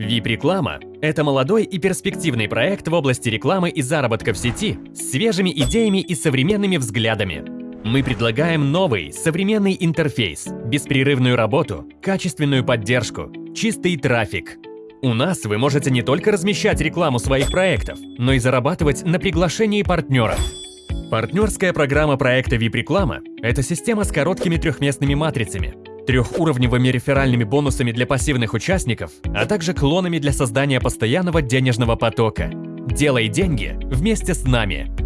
VIP-реклама – это молодой и перспективный проект в области рекламы и заработка в сети с свежими идеями и современными взглядами. Мы предлагаем новый, современный интерфейс, беспрерывную работу, качественную поддержку, чистый трафик. У нас вы можете не только размещать рекламу своих проектов, но и зарабатывать на приглашении партнеров. Партнерская программа проекта VIP-реклама – это система с короткими трехместными матрицами, трехуровневыми реферальными бонусами для пассивных участников, а также клонами для создания постоянного денежного потока. Делай деньги вместе с нами!